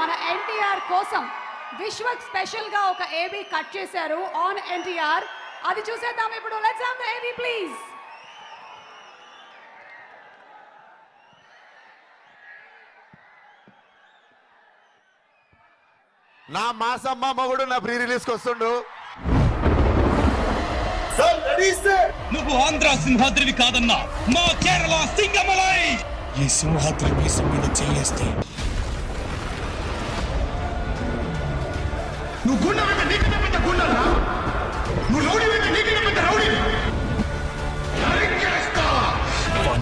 మన ఎన్టీఆర్ కోసం విశ్వక్ స్పెషల్గా ఒక ఏబీ కట్ చేశారు ఆన్ ఎన్టీఆర్ అది చూసేద్దాం ఇప్పుడు. Let's have the A V please నా మాసమ్మ మొగుడు నా ప్రీ రిలీజ్కి వస్తుండు. నువ్వు ఆంధ్ర సింహాద్రివి కాదన్నా మా కేరళ సింగమలై! ఈ సింహాద్రి మీద చెయ్యేస్తే నువ్వు గుండె పెద్ద గుండెలా నువ్వు రౌడీ వెంట నీకన్నా పెద్ద రౌడీ.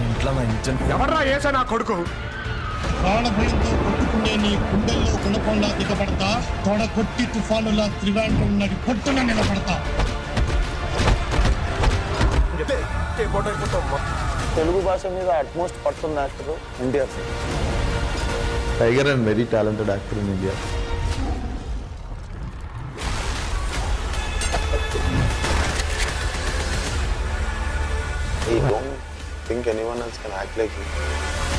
ఇంట్లో ఎవర్రా ఏసా నా కొడుకు? ప్రాణభయంతో కొట్టుకునే నీ గుండెల్లో గుణపంలా దిగబడతా తొడ కొట్టి తుఫానులా త్రివేంద్రం నడి కొట్టున నిలబడతా. తెలుగు భాష మీద utmost పట్టున్న actor NTR sir tiger and very talented actor in India. Think anyone else can act like him.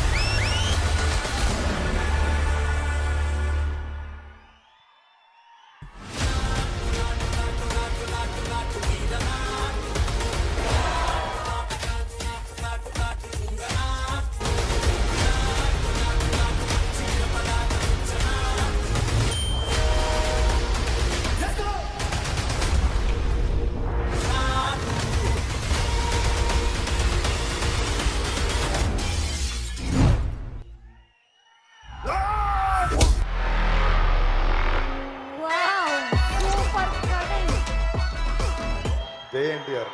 జై NTR.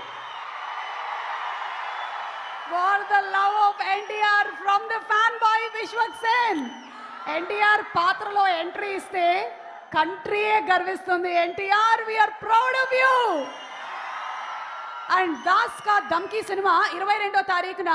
For the love of NTR from the fan boy Vishwak Sen NTR పాత్రలో entry ఇస్తే కంట్రీయే గర్విస్తుంది. NTR we are proud of you and Das Ka Dhamki cinema ఇరవై రెండో తారీఖున